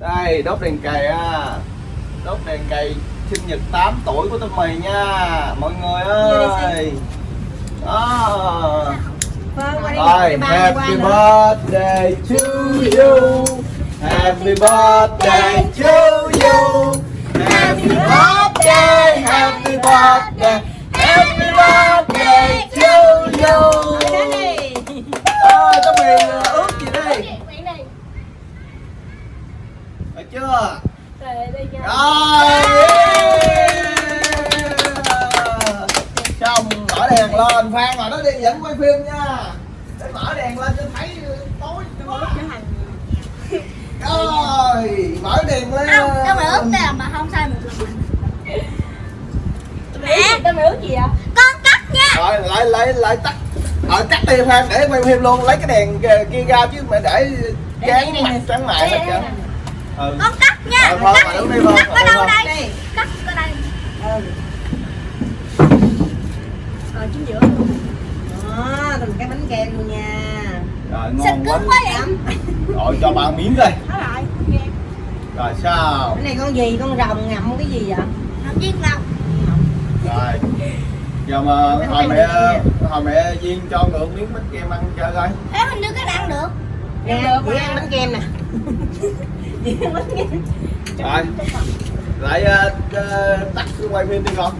đây đốt đèn cày á. Đốt đèn cày sinh nhật 8 tuổi của tụi mày nha mọi người ơi. Đó. Vâng, rồi happy birthday to you. Happy birthday to you. Happy birthday Rồi Xong mở đèn lên. Phan mà nó đi dẫn quay phim nha. Để mở đèn lên cho thấy tối Rồi mở đèn lên. Không, tao mày ướp tiền mà không sai một lần Mẹ, Tao mày ước gì vậy? con cắt nha. Rồi lại lại lại tắt. Ờ cắt đi Phan để quay phim luôn. Lấy cái đèn kia ra chứ mày để Chán mặt chán mày hết trơn Ừ Con cắt nha Ờ, Vâng, Cắt, đi, cắt ở đâu đây? Cắt ở đây Ừ. Rồi chính giữa luôn. Đó, từng cái bánh kem luôn nha. Rồi ngon cứng quá quá vậy? Lắm. Rồi cho ba miếng đây rồi. Rồi sao Cái này con gì? Con rồng ngậm cái gì vậy? Học viên lòng Rồi Giờ mà hồi mẹ hồi mẹ Duyên cho ngược miếng bánh kem ăn chơi coi Thế hình như cái ăn được Nè, chị ăn bánh kem nè. Rồi. Lại uh, tắt quay phim đi con.